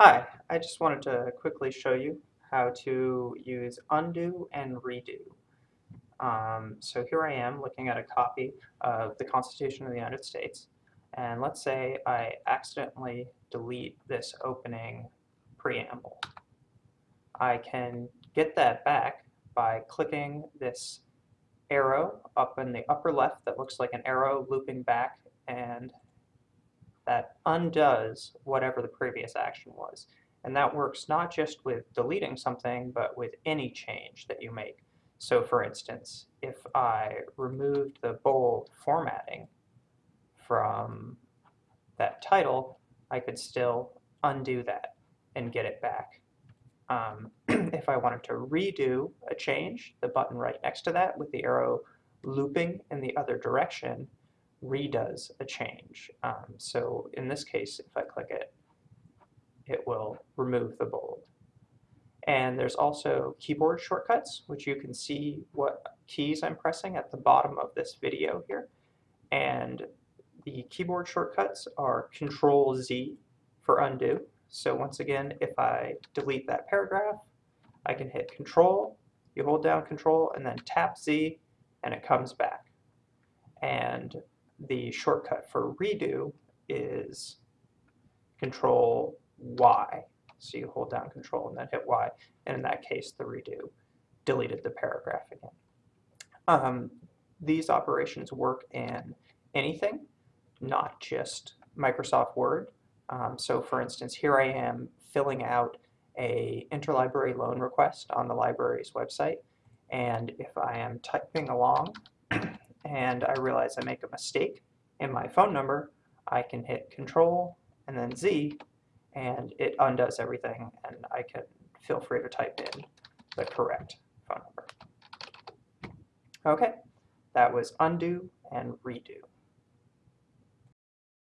Hi, I just wanted to quickly show you how to use undo and redo. Um, so here I am looking at a copy of the Constitution of the United States, and let's say I accidentally delete this opening preamble. I can get that back by clicking this arrow up in the upper left that looks like an arrow looping back and that undoes whatever the previous action was. And that works not just with deleting something, but with any change that you make. So for instance, if I removed the bold formatting from that title, I could still undo that and get it back. Um, if I wanted to redo a change, the button right next to that with the arrow looping in the other direction redoes a change. Um, so in this case, if I click it, it will remove the bold. And there's also keyboard shortcuts, which you can see what keys I'm pressing at the bottom of this video here. And the keyboard shortcuts are Control Z for undo. So once again, if I delete that paragraph, I can hit Control, you hold down Control, and then tap Z, and it comes back. And the shortcut for redo is Control Y. So you hold down Control and then hit Y, and in that case, the redo deleted the paragraph again. Um, these operations work in anything, not just Microsoft Word. Um, so for instance, here I am filling out a interlibrary loan request on the library's website, and if I am typing along and I realize I make a mistake in my phone number, I can hit Control and then Z, and it undoes everything, and I can feel free to type in the correct phone number. Okay, that was undo and redo.